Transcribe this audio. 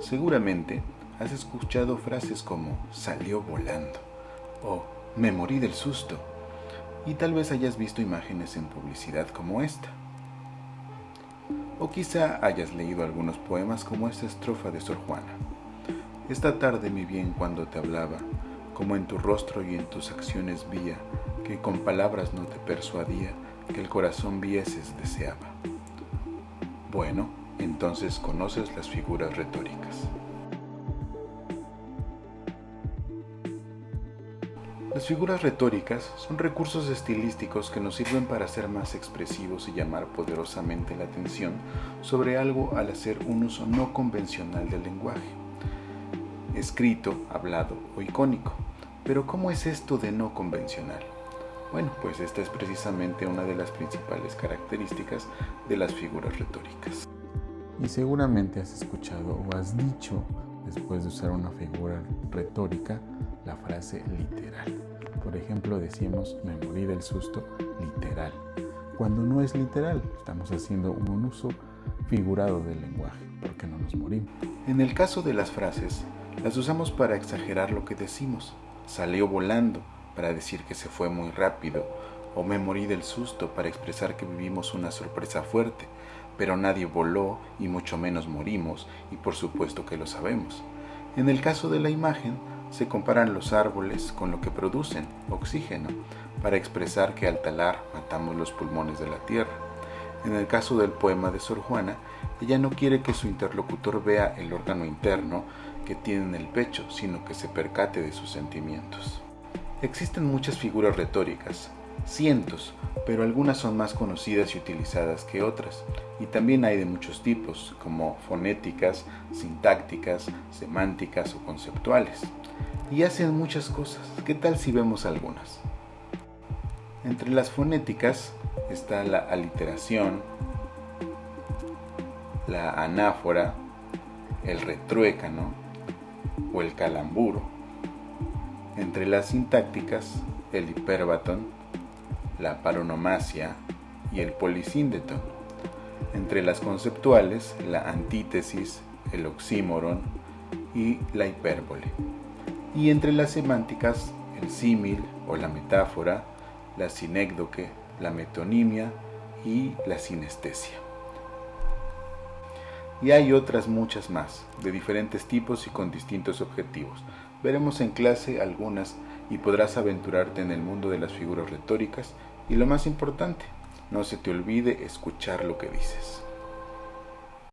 Seguramente has escuchado frases como salió volando o me morí del susto y tal vez hayas visto imágenes en publicidad como esta. O quizá hayas leído algunos poemas como esta estrofa de Sor Juana. Esta tarde mi bien cuando te hablaba, como en tu rostro y en tus acciones vía, que con palabras no te persuadía, que el corazón vieses deseaba. Bueno, entonces conoces las figuras retóricas. Las figuras retóricas son recursos estilísticos que nos sirven para ser más expresivos y llamar poderosamente la atención sobre algo al hacer un uso no convencional del lenguaje, escrito, hablado o icónico. Pero ¿cómo es esto de no convencional? Bueno, pues esta es precisamente una de las principales características de las figuras retóricas. Y seguramente has escuchado o has dicho, después de usar una figura retórica, la frase literal. Por ejemplo, decimos me morí del susto literal, cuando no es literal, estamos haciendo un uso figurado del lenguaje, porque no nos morimos. En el caso de las frases, las usamos para exagerar lo que decimos. Salió volando para decir que se fue muy rápido, o me morí del susto para expresar que vivimos una sorpresa fuerte, pero nadie voló y mucho menos morimos, y por supuesto que lo sabemos. En el caso de la imagen, se comparan los árboles con lo que producen, oxígeno, para expresar que al talar matamos los pulmones de la tierra. En el caso del poema de Sor Juana, ella no quiere que su interlocutor vea el órgano interno que tiene en el pecho, sino que se percate de sus sentimientos. Existen muchas figuras retóricas, cientos, pero algunas son más conocidas y utilizadas que otras. Y también hay de muchos tipos, como fonéticas, sintácticas, semánticas o conceptuales. Y hacen muchas cosas. ¿Qué tal si vemos algunas? Entre las fonéticas está la aliteración, la anáfora, el retruécano o el calamburo. Entre las sintácticas, el hiperbatón, la paronomasia y el polisíndeto. Entre las conceptuales, la antítesis, el oxímoron y la hipérbole. Y entre las semánticas, el símil o la metáfora, la sinécdoque, la metonimia y la sinestesia. Y hay otras muchas más, de diferentes tipos y con distintos objetivos. Veremos en clase algunas y podrás aventurarte en el mundo de las figuras retóricas y lo más importante, no se te olvide escuchar lo que dices.